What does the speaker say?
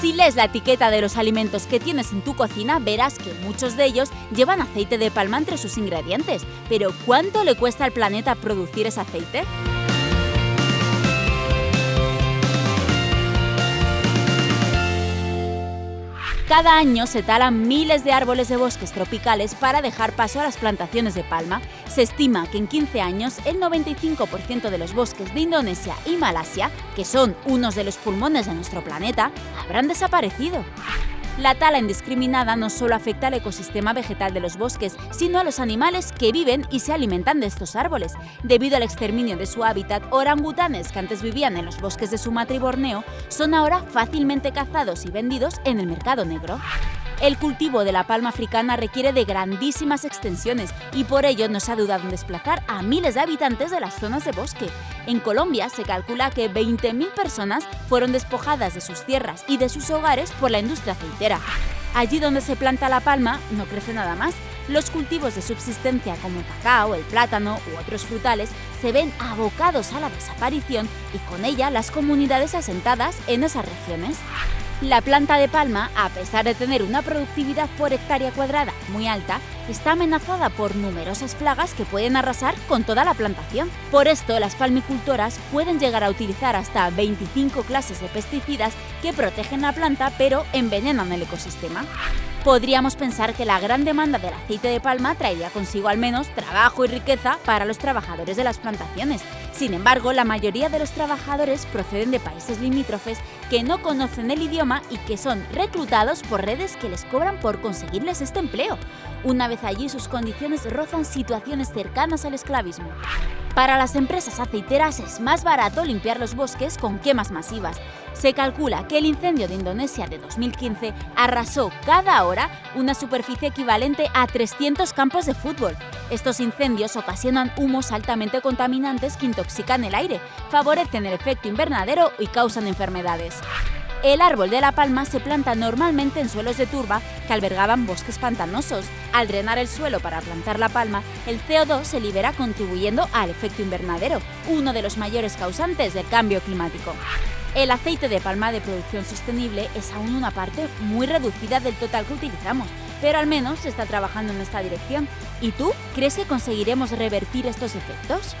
Si lees la etiqueta de los alimentos que tienes en tu cocina, verás que muchos de ellos llevan aceite de palma entre sus ingredientes. Pero ¿cuánto le cuesta al planeta producir ese aceite? Cada año se talan miles de árboles de bosques tropicales para dejar paso a las plantaciones de palma. Se estima que en 15 años el 95% de los bosques de Indonesia y Malasia, que son unos de los pulmones de nuestro planeta, habrán desaparecido. La tala indiscriminada no solo afecta al ecosistema vegetal de los bosques, sino a los animales que viven y se alimentan de estos árboles. Debido al exterminio de su hábitat, orangutanes que antes vivían en los bosques de Sumatra y Borneo son ahora fácilmente cazados y vendidos en el mercado negro. El cultivo de la palma africana requiere de grandísimas extensiones y por ello no se ha dudado en desplazar a miles de habitantes de las zonas de bosque. En Colombia se calcula que 20.000 personas fueron despojadas de sus tierras y de sus hogares por la industria aceitera. Allí donde se planta la palma no crece nada más. Los cultivos de subsistencia como el cacao, el plátano u otros frutales se ven abocados a la desaparición y con ella las comunidades asentadas en esas regiones. La planta de palma, a pesar de tener una productividad por hectárea cuadrada muy alta, está amenazada por numerosas plagas que pueden arrasar con toda la plantación. Por esto, las palmicultoras pueden llegar a utilizar hasta 25 clases de pesticidas que protegen la planta pero envenenan el ecosistema. Podríamos pensar que la gran demanda del aceite de palma traería consigo al menos trabajo y riqueza para los trabajadores de las plantaciones. Sin embargo, la mayoría de los trabajadores proceden de países limítrofes que no conocen el idioma y que son reclutados por redes que les cobran por conseguirles este empleo. Una vez allí, sus condiciones rozan situaciones cercanas al esclavismo. Para las empresas aceiteras es más barato limpiar los bosques con quemas masivas. Se calcula que el incendio de Indonesia de 2015 arrasó cada hora una superficie equivalente a 300 campos de fútbol. Estos incendios ocasionan humos altamente contaminantes que intoxican el aire, favorecen el efecto invernadero y causan enfermedades. El árbol de la palma se planta normalmente en suelos de turba que albergaban bosques pantanosos. Al drenar el suelo para plantar la palma, el CO2 se libera contribuyendo al efecto invernadero, uno de los mayores causantes del cambio climático. El aceite de palma de producción sostenible es aún una parte muy reducida del total que utilizamos, pero al menos se está trabajando en esta dirección. ¿Y tú crees que conseguiremos revertir estos efectos?